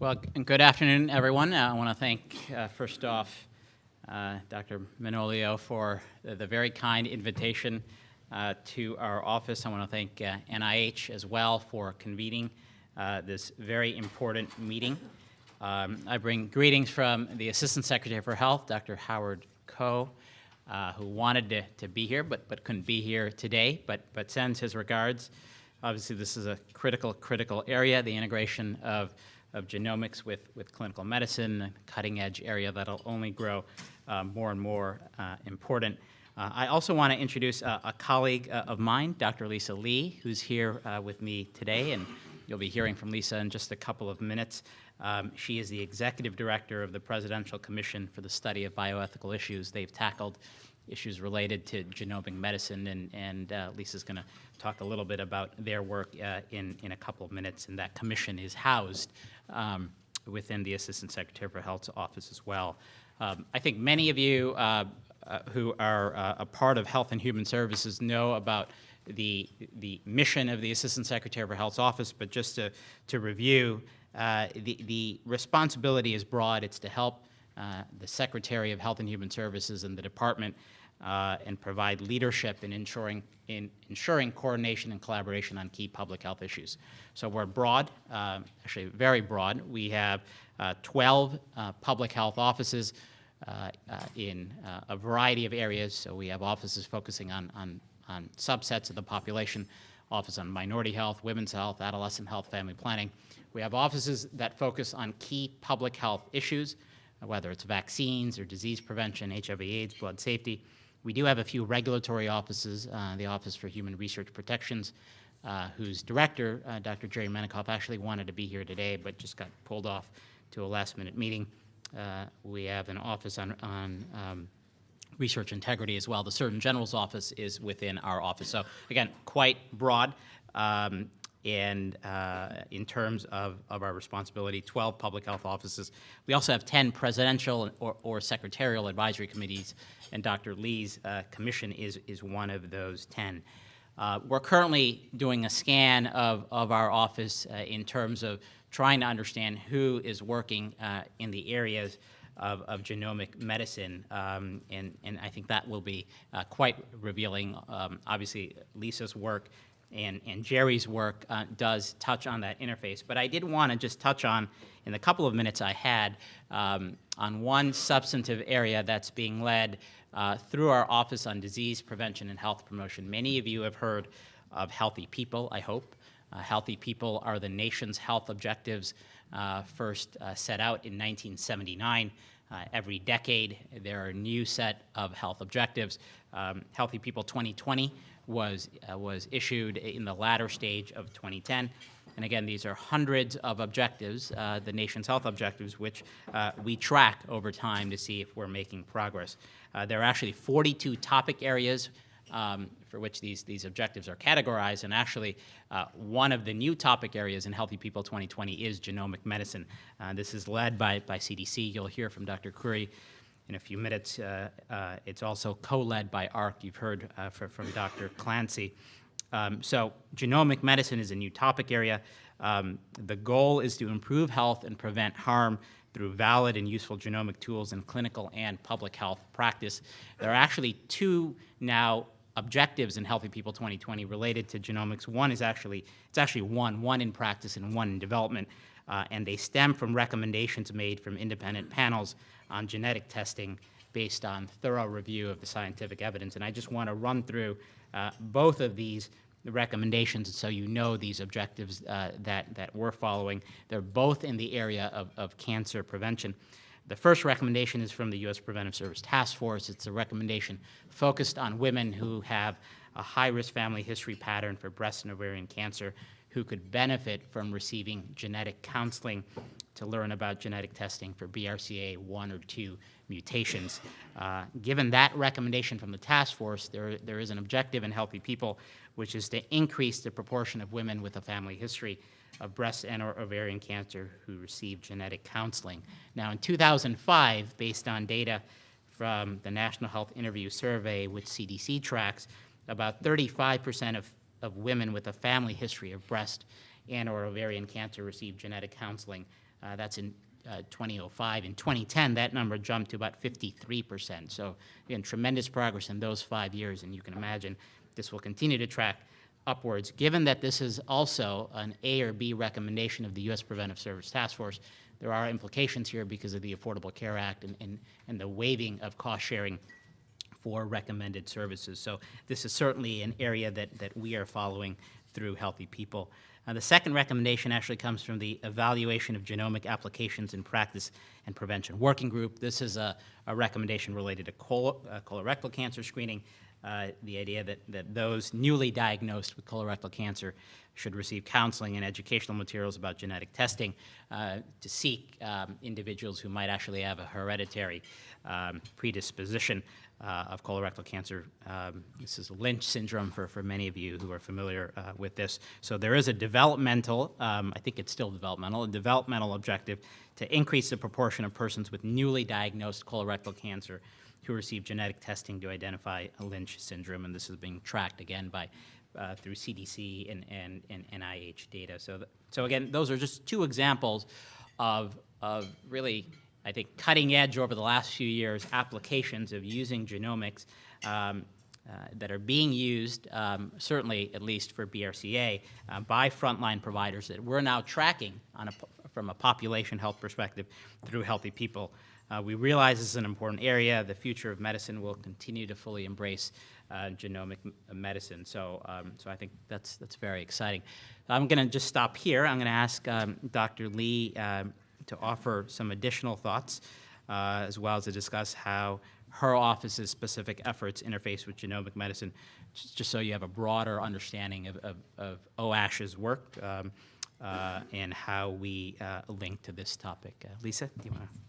Well, good afternoon, everyone. Uh, I want to thank, uh, first off, uh, Dr. Manolio for the, the, very kind invitation uh, to our office. I want to thank NIH uh, as well for convening uh, this very important meeting. Um, I bring greetings from the Assistant Secretary for Health, Dr. Howard Koh, who wanted to, to be here but, but couldn't be here today, but, but sends his regards. Obviously, this is a critical, critical area, the integration of of genomics with, with clinical medicine, a cutting edge area that'll only grow uh, more and more uh, important. Uh, I also want to introduce a, a colleague uh, of mine, Dr. Lisa Lee, who's here uh, with me today, and you'll be hearing from Lisa in just a couple of minutes. Um, she is the executive director of the Presidential Commission for the Study of Bioethical Issues. They've tackled issues related to genomic medicine, and, and uh, Lisa's going to talk a little bit about their work uh, in, in a couple of minutes, and that commission is housed um, within the Assistant Secretary for Health's office as well. Um, I think many of you uh, uh, who are uh, a part of Health and Human Services know about the, the mission of the Assistant Secretary for Health's office, but just to, to review, uh, the, the responsibility is broad. It's to help uh, the Secretary of Health and Human Services and the department uh, and provide leadership in ensuring, in ensuring coordination and collaboration on key public health issues. So we're broad, uh, actually very broad. We have uh, 12 uh, public health offices uh, uh, in a variety of areas. So we have offices focusing on, on, on subsets of the population, office on minority health, women's health, adolescent health, family planning. We have offices that focus on key public health issues, whether it's vaccines or disease prevention, HIV AIDS, blood safety. We do have a few regulatory offices, uh, the Office for Human Research Protections, uh, whose director, uh, Dr. Jerry Menikoff, actually wanted to be here today, but just got pulled off to a last-minute meeting. Uh, we have an office on, on um, research integrity as well. The Surgeon General's office is within our office. So again, quite broad. Um, and uh, in terms of, of our responsibility, 12 public health offices. We also have 10 presidential or, or secretarial advisory committees, and Dr. Lee's uh, commission is, is one of those 10. Uh, we're currently doing a scan of, of our office uh, in terms of trying to understand who is working uh, in the areas of, of genomic medicine, um, and, and I think that will be uh, quite revealing. Um, obviously, Lisa's work and, and Jerry's work uh, does touch on that interface. But I did want to just touch on, in the couple of minutes I had, um, on one substantive area that's being led uh, through our Office on Disease Prevention and Health Promotion. Many of you have heard of Healthy People, I hope. Uh, healthy People are the nation's health objectives uh, first uh, set out in 1979. Uh, every decade, there are a new set of health objectives. Um, Healthy People 2020 was, uh, was issued in the latter stage of 2010. And again, these are hundreds of objectives, uh, the nation's health objectives, which uh, we track over time to see if we're making progress. Uh, there are actually 42 topic areas um, for which these, these objectives are categorized, and actually uh, one of the new topic areas in Healthy People 2020 is genomic medicine. Uh, this is led by, by CDC. You'll hear from Dr. Khoury in a few minutes. Uh, uh, it's also co-led by AHRQ. You've heard uh, for, from Dr. Clancy. Um, so genomic medicine is a new topic area. Um, the goal is to improve health and prevent harm through valid and useful genomic tools in clinical and public health practice. There are actually two now objectives in Healthy People 2020 related to genomics. One is actually, it's actually one, one in practice and one in development, uh, and they stem from recommendations made from independent panels on genetic testing based on thorough review of the scientific evidence. And I just want to run through uh, both of these recommendations so you know these objectives uh, that, that we're following. They're both in the area of, of cancer prevention. The first recommendation is from the U.S. Preventive Service Task Force. It's a recommendation focused on women who have a high-risk family history pattern for breast and ovarian cancer who could benefit from receiving genetic counseling to learn about genetic testing for BRCA1 or 2 mutations. Uh, given that recommendation from the task force, there, there is an objective in healthy people, which is to increase the proportion of women with a family history of breast and or ovarian cancer who receive genetic counseling. Now in 2005, based on data from the National Health Interview Survey, which CDC tracks, about 35% of of women with a family history of breast and/or ovarian cancer receive genetic counseling. Uh, That's in uh, 2005. In 2010, that number jumped to about 53%. So again, tremendous progress in those five years, and you can imagine this will continue to track upwards. Given that this is also an A or B recommendation of the U.S. Preventive Service Task Force, there are implications here because of the Affordable Care Act and, and, and the waiving of cost sharing for recommended services. So this is certainly an area that, that we are following through Healthy People. Uh, the second recommendation actually comes from the Evaluation of Genomic Applications in Practice and Prevention Working Group. This is a, a recommendation related to col- uh, colorectal cancer screening. Uh, the idea that, that those newly diagnosed with colorectal cancer should receive counseling and educational materials about genetic testing uh, to seek um, individuals who might actually have a hereditary um, predisposition uh, of colorectal cancer. Um, This is Lynch syndrome for, for many of you who are familiar uh, with this. So there is a developmental, um, I think it's still developmental, a developmental objective to increase the proportion of persons with newly diagnosed colorectal cancer who receive genetic testing to identify a Lynch syndrome, and this is being tracked again by, uh, through CDC and, and, and NIH data. So, so again, those are just two examples of, of really, I think, cutting edge over the last few years applications of using genomics um, that are being used, um, certainly at least for BRCA, uh, by frontline providers that we're now tracking on a, from a population health perspective through Healthy People. Uh, we realize this is an important area. The future of medicine will continue to fully embrace uh, genomic medicine. So, um, so I think that's that's very exciting. I'm going to just stop here. I'm going to ask um, Dr. Lee um, to offer some additional thoughts, uh, as well as to discuss how her office's specific efforts interface with genomic medicine, just, so you have a broader understanding of, of, of OASH's work um, uh, and how we uh, link to this topic. Uh, Lisa, do you want to?